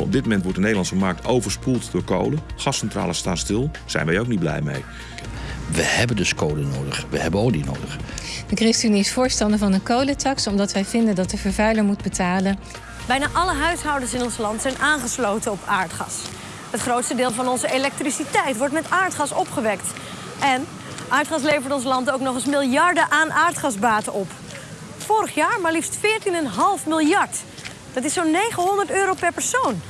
Op dit moment wordt de Nederlandse markt overspoeld door kolen. Gascentrales staan stil. Zijn wij ook niet blij mee. We hebben dus kolen nodig. We hebben olie nodig. De ChristenUnie is voorstander van een kolentax omdat wij vinden dat de vervuiler moet betalen. Bijna alle huishoudens in ons land zijn aangesloten op aardgas. Het grootste deel van onze elektriciteit wordt met aardgas opgewekt. En aardgas levert ons land ook nog eens miljarden aan aardgasbaten op. Vorig jaar maar liefst 14,5 miljard. Dat is zo'n 900 euro per persoon.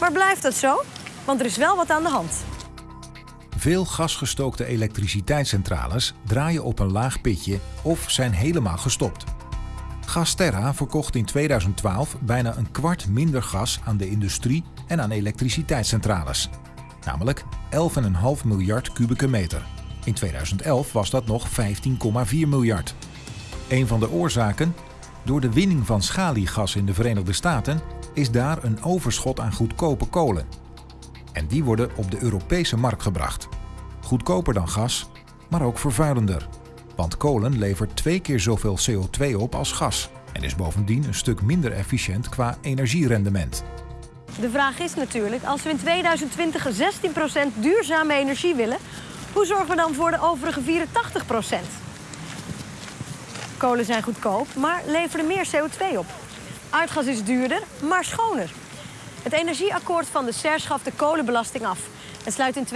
Maar blijft dat zo? Want er is wel wat aan de hand. Veel gasgestookte elektriciteitscentrales draaien op een laag pitje of zijn helemaal gestopt. Gasterra verkocht in 2012 bijna een kwart minder gas aan de industrie en aan elektriciteitscentrales. Namelijk 11,5 miljard kubieke meter. In 2011 was dat nog 15,4 miljard. Een van de oorzaken? Door de winning van schaliegas in de Verenigde Staten is daar een overschot aan goedkope kolen. En die worden op de Europese markt gebracht. Goedkoper dan gas, maar ook vervuilender. Want kolen levert twee keer zoveel CO2 op als gas en is bovendien een stuk minder efficiënt qua energierendement. De vraag is natuurlijk, als we in 2020 16% duurzame energie willen, hoe zorgen we dan voor de overige 84%? Kolen zijn goedkoop, maar leveren meer CO2 op. Aardgas is duurder, maar schoner. Het energieakkoord van de SER schaft de kolenbelasting af en sluit in 2016-2017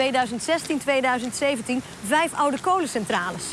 vijf oude kolencentrales.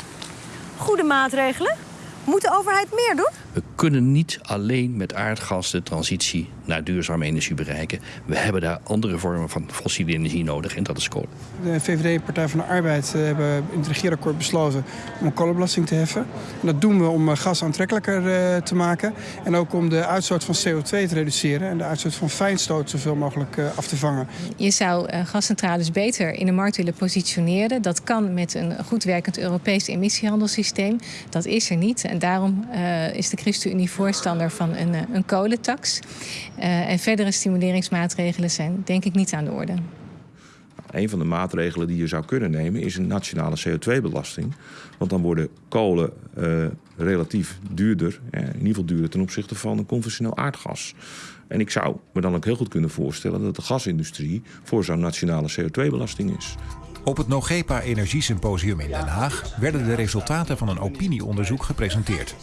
Goede maatregelen. Moet de overheid meer doen? We kunnen niet alleen met aardgas de transitie naar duurzame energie bereiken. We hebben daar andere vormen van fossiele energie nodig en dat is kolen. De VVD, Partij van de Arbeid, eh, hebben in het regeerakkoord besloten om een kolenbelasting te heffen. En dat doen we om eh, gas aantrekkelijker eh, te maken en ook om de uitstoot van CO2 te reduceren en de uitstoot van fijnstoot zoveel mogelijk af te vangen. Je zou gascentrales beter in de markt willen positioneren. Dat kan met een goed werkend Europees emissiehandelssysteem. Dat is er niet en daarom is de ChristenUnie voorstander van een, een kolentax. Uh, en verdere stimuleringsmaatregelen zijn denk ik niet aan de orde. Een van de maatregelen die je zou kunnen nemen is een nationale CO2-belasting. Want dan worden kolen uh, relatief duurder, eh, in ieder geval duurder ten opzichte van een conventioneel aardgas. En ik zou me dan ook heel goed kunnen voorstellen dat de gasindustrie voor zo'n nationale CO2-belasting is. Op het NOGEPA Energiesymposium in Den Haag werden de resultaten van een opinieonderzoek gepresenteerd.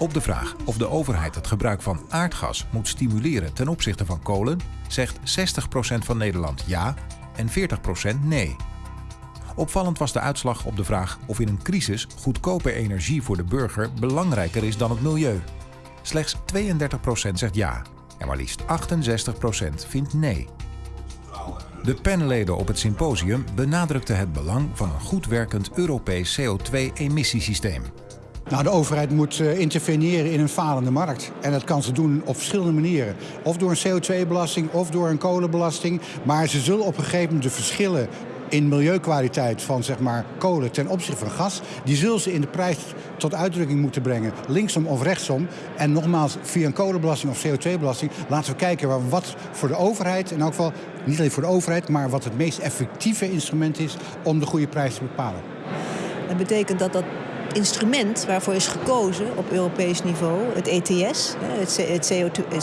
Op de vraag of de overheid het gebruik van aardgas moet stimuleren ten opzichte van kolen, zegt 60% van Nederland ja en 40% nee. Opvallend was de uitslag op de vraag of in een crisis goedkope energie voor de burger belangrijker is dan het milieu. Slechts 32% zegt ja en maar liefst 68% vindt nee. De panelleden op het symposium benadrukten het belang van een goed werkend Europees CO2-emissiesysteem. Nou, de overheid moet uh, interveneren in een falende markt. En dat kan ze doen op verschillende manieren. Of door een CO2-belasting of door een kolenbelasting. Maar ze zullen op een gegeven moment de verschillen in milieukwaliteit van zeg maar, kolen ten opzichte van gas... die zullen ze in de prijs tot uitdrukking moeten brengen, linksom of rechtsom. En nogmaals, via een kolenbelasting of CO2-belasting... laten we kijken wat voor de overheid, in elk geval niet alleen voor de overheid... maar wat het meest effectieve instrument is om de goede prijs te bepalen. Dat betekent dat dat instrument waarvoor is gekozen op Europees niveau, het ETS, het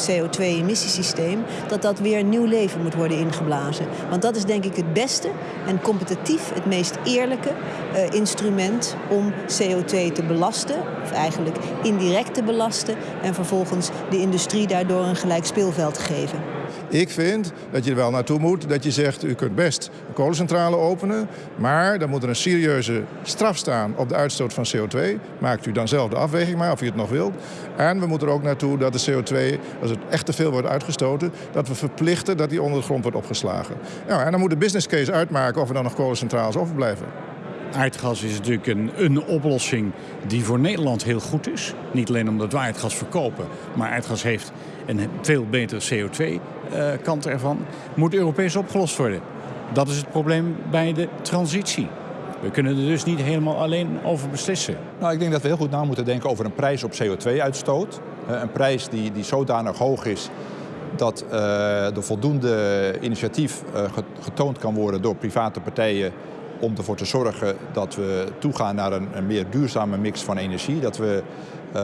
CO2-emissiesysteem, dat dat weer nieuw leven moet worden ingeblazen. Want dat is denk ik het beste en competitief het meest eerlijke uh, instrument om CO2 te belasten, of eigenlijk indirect te belasten, en vervolgens de industrie daardoor een gelijk speelveld te geven. Ik vind dat je er wel naartoe moet dat je zegt... u kunt best een kolencentrale openen... maar dan moet er een serieuze straf staan op de uitstoot van CO2. Maakt u dan zelf de afweging maar of u het nog wilt. En we moeten er ook naartoe dat de CO2, als het echt te veel wordt uitgestoten... dat we verplichten dat die onder de grond wordt opgeslagen. En dan moet de business case uitmaken of er dan nog kolencentrales overblijven. Aardgas is natuurlijk een, een oplossing die voor Nederland heel goed is. Niet alleen omdat we aardgas verkopen, maar aardgas heeft een veel betere CO2-kant eh, ervan. Moet Europees opgelost worden. Dat is het probleem bij de transitie. We kunnen er dus niet helemaal alleen over beslissen. Nou, ik denk dat we heel goed na moeten denken over een prijs op CO2-uitstoot. Eh, een prijs die, die zodanig hoog is dat uh, er voldoende initiatief getoond kan worden door private partijen om ervoor te zorgen dat we toegaan naar een, meer duurzame mix van energie. Dat we uh,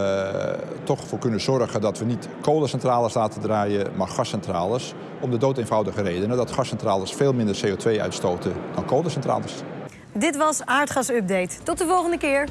toch voor kunnen zorgen dat we niet kolencentrales laten draaien, maar gascentrales. Om de dood eenvoudige redenen dat gascentrales veel minder CO2 uitstoten dan kolencentrales. Dit was Aardgas Update. Tot de volgende keer.